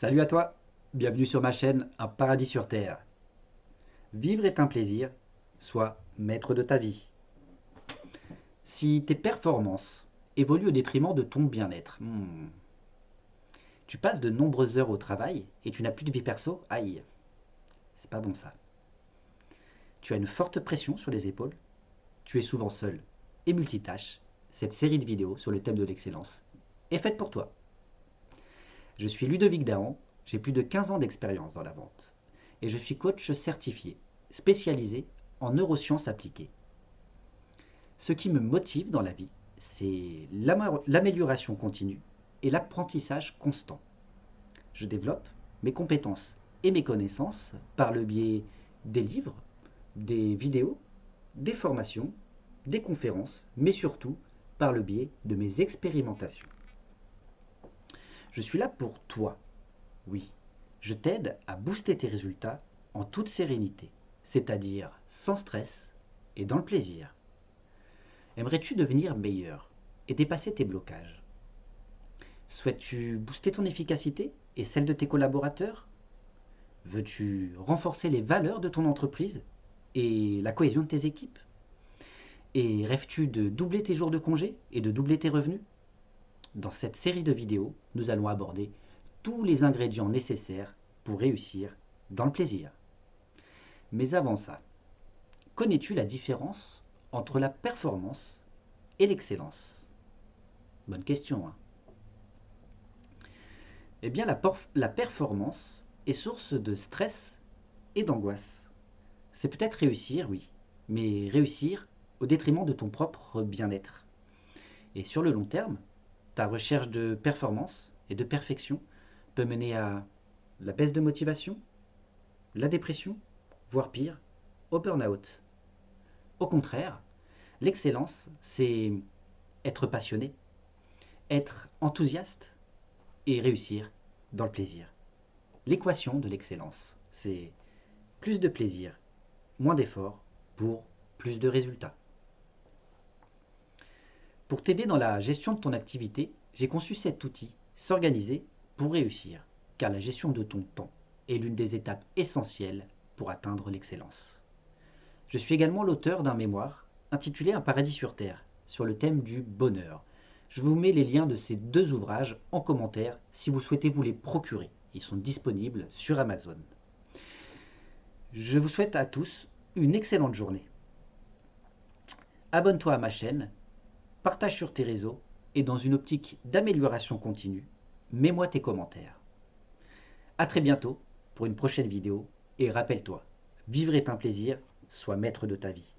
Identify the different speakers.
Speaker 1: Salut à toi, bienvenue sur ma chaîne Un paradis sur terre. Vivre est un plaisir, sois maître de ta vie. Si tes performances évoluent au détriment de ton bien-être, hmm, tu passes de nombreuses heures au travail et tu n'as plus de vie perso, aïe, c'est pas bon ça. Tu as une forte pression sur les épaules, tu es souvent seul et multitâche, cette série de vidéos sur le thème de l'excellence est faite pour toi. Je suis Ludovic Dahan, j'ai plus de 15 ans d'expérience dans la vente et je suis coach certifié, spécialisé en neurosciences appliquées. Ce qui me motive dans la vie, c'est l'amélioration continue et l'apprentissage constant. Je développe mes compétences et mes connaissances par le biais des livres, des vidéos, des formations, des conférences, mais surtout par le biais de mes expérimentations. Je suis là pour toi. Oui, je t'aide à booster tes résultats en toute sérénité, c'est-à-dire sans stress et dans le plaisir. Aimerais-tu devenir meilleur et dépasser tes blocages? Souhaites-tu booster ton efficacité et celle de tes collaborateurs? Veux-tu renforcer les valeurs de ton entreprise et la cohésion de tes équipes? Et rêves-tu de doubler tes jours de congé et de doubler tes revenus? Dans cette série de vidéos, nous allons aborder tous les ingrédients nécessaires pour réussir dans le plaisir. Mais avant ça, connais-tu la différence entre la performance et l'excellence? Bonne question. Hein eh bien, la, la performance est source de stress et d'angoisse. C'est peut-être réussir, oui, mais réussir au détriment de ton propre bien-être. Et sur le long terme, ta recherche de performance et de perfection peut mener à la baisse de motivation, la dépression, voire pire, au burn-out. Au contraire, l'excellence, c'est être passionné, être enthousiaste et réussir dans le plaisir. L'équation de l'excellence, c'est plus de plaisir, moins d'efforts pour plus de résultats. Pour t'aider dans la gestion de ton activité, j'ai conçu cet outil, s'organiser pour réussir, car la gestion de ton temps est l'une des étapes essentielles pour atteindre l'excellence. Je suis également l'auteur d'un mémoire intitulé Un paradis sur Terre, sur le thème du bonheur. Je vous mets les liens de ces deux ouvrages en commentaire si vous souhaitez vous les procurer. Ils sont disponibles sur Amazon. Je vous souhaite à tous une excellente journée. Abonne-toi à ma chaîne partage sur tes réseaux et dans une optique d'amélioration continue, mets-moi tes commentaires. A très bientôt pour une prochaine vidéo et rappelle-toi, vivre est un plaisir, sois maître de ta vie.